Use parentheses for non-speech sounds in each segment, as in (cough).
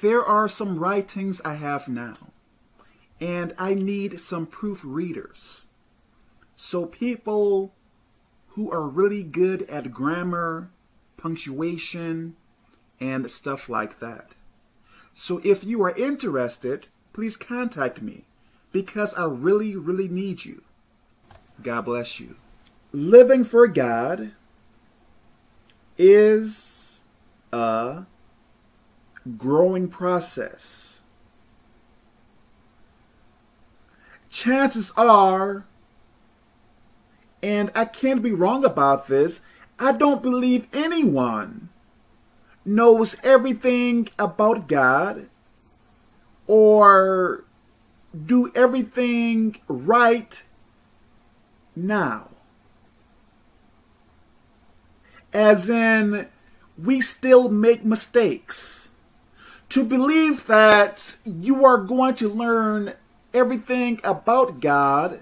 there are some writings I have now, and I need some proofreaders. So people who are really good at grammar, punctuation, and stuff like that. So if you are interested, please contact me because I really, really need you. God bless you. Living for God is a growing process. Chances are, and I can't be wrong about this, I don't believe anyone knows everything about God or do everything right now. As in, we still make mistakes. To believe that you are going to learn everything about God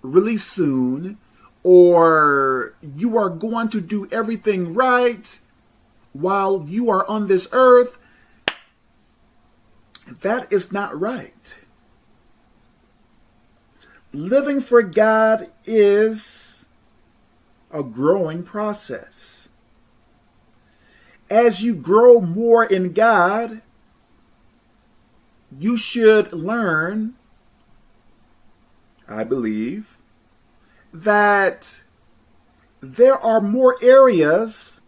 really soon, or you are going to do everything right while you are on this earth, that is not right. Living for God is a growing process. As you grow more in God, you should learn, I believe, that there are more areas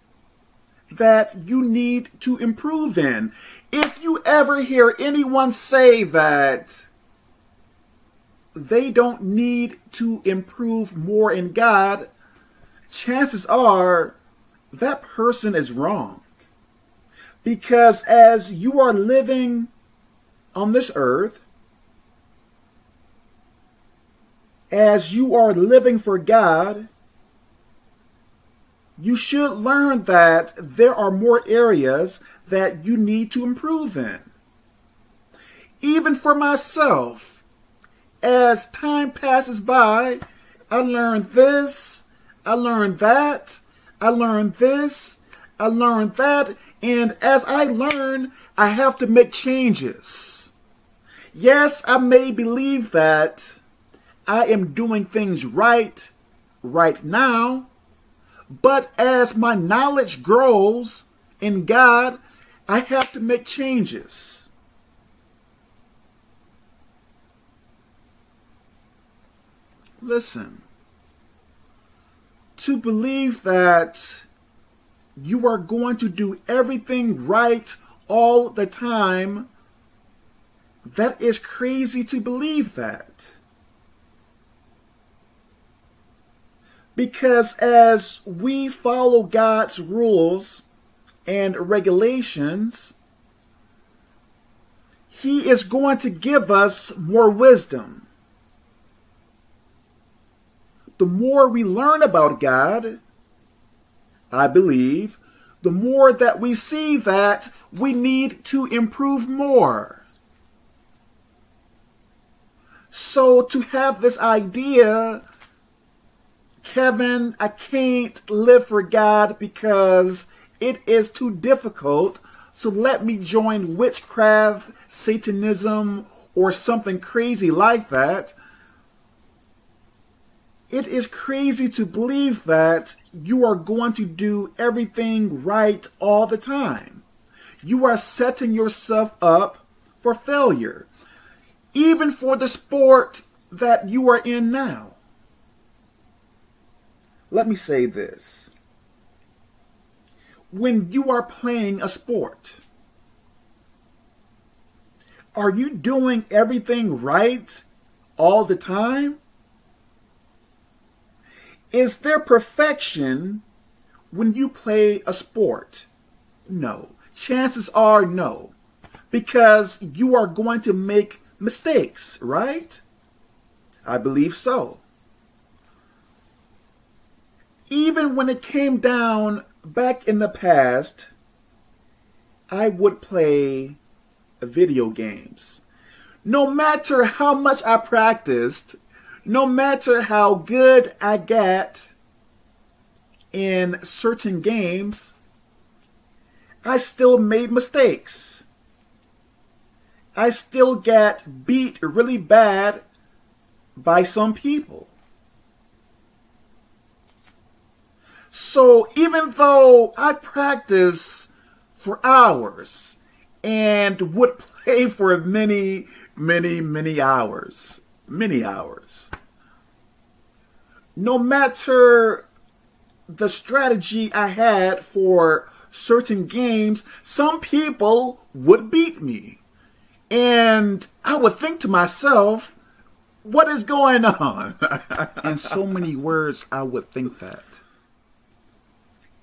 that you need to improve in. If you ever hear anyone say that they don't need to improve more in God, chances are that person is wrong. Because as you are living on this earth, as you are living for God, you should learn that there are more areas that you need to improve in. Even for myself, as time passes by, I learned this, I learned that, I learned this, I learned that, and as I learn, I have to make changes. Yes, I may believe that I am doing things right right now, but as my knowledge grows in God, I have to make changes. Listen, to believe that you are going to do everything right all the time, that is crazy to believe that. Because as we follow God's rules and regulations, He is going to give us more wisdom. The more we learn about God, I believe, the more that we see that we need to improve more. So to have this idea Kevin, I can't live for God because it is too difficult. So let me join witchcraft, Satanism, or something crazy like that. It is crazy to believe that you are going to do everything right all the time. You are setting yourself up for failure, even for the sport that you are in now. Let me say this. When you are playing a sport, are you doing everything right all the time? Is there perfection when you play a sport? No. Chances are no. Because you are going to make mistakes, right? I believe so even when it came down back in the past, I would play video games. No matter how much I practiced, no matter how good I got in certain games, I still made mistakes. I still get beat really bad by some people. So even though I practice for hours and would (laughs) play for many, many, many hours, many hours, no matter the strategy I had for certain games, some people would beat me. And I would think to myself, what is going on? (laughs) In so many words, I would think that.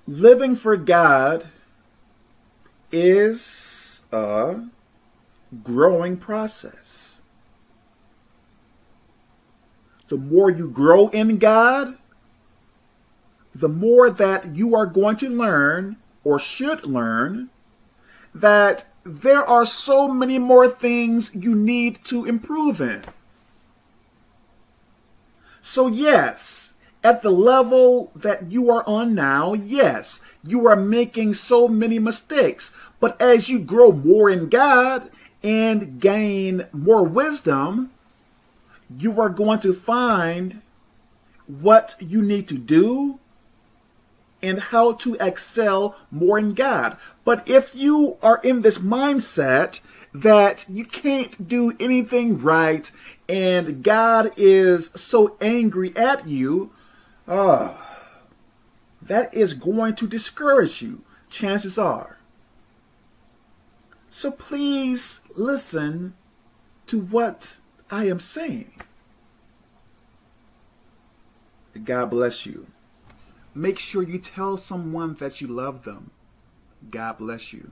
Living for God is a growing process. The more you grow in God, the more that you are going to learn or should learn that there are so many more things you need to improve in. So, yes, at the level that you are on now, yes, you are making so many mistakes. But as you grow more in God and gain more wisdom, you are going to find what you need to do and how to excel more in God. But if you are in this mindset that you can't do anything right and God is so angry at you, uh, that is going to discourage you, chances are. So please listen to what I am saying. God bless you. Make sure you tell someone that you love them. God bless you.